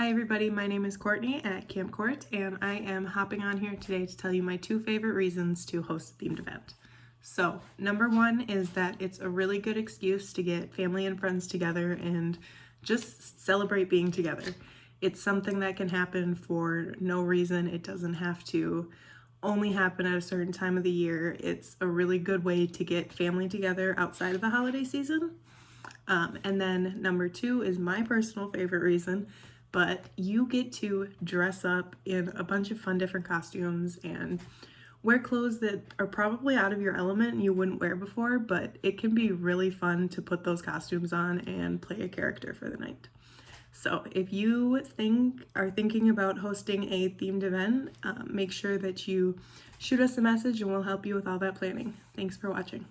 Hi everybody, my name is Courtney at Camp Court and I am hopping on here today to tell you my two favorite reasons to host a themed event. So number one is that it's a really good excuse to get family and friends together and just celebrate being together. It's something that can happen for no reason. It doesn't have to only happen at a certain time of the year. It's a really good way to get family together outside of the holiday season. Um, and then number two is my personal favorite reason, but you get to dress up in a bunch of fun different costumes and wear clothes that are probably out of your element and you wouldn't wear before, but it can be really fun to put those costumes on and play a character for the night. So if you think are thinking about hosting a themed event, um, make sure that you shoot us a message and we'll help you with all that planning. Thanks for watching.